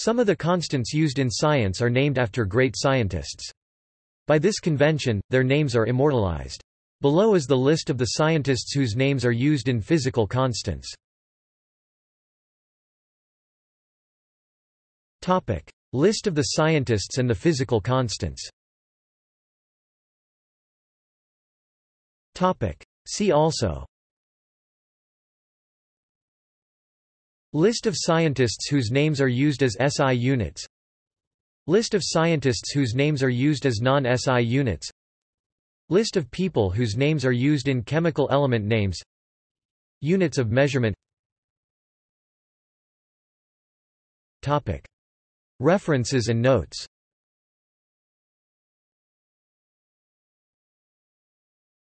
Some of the constants used in science are named after great scientists. By this convention, their names are immortalized. Below is the list of the scientists whose names are used in physical constants. Topic: List of the scientists and the physical constants Topic: See also List of scientists whose names are used as SI units. List of scientists whose names are used as non-SI units. List of people whose names are used in chemical element names. Units of measurement. References and notes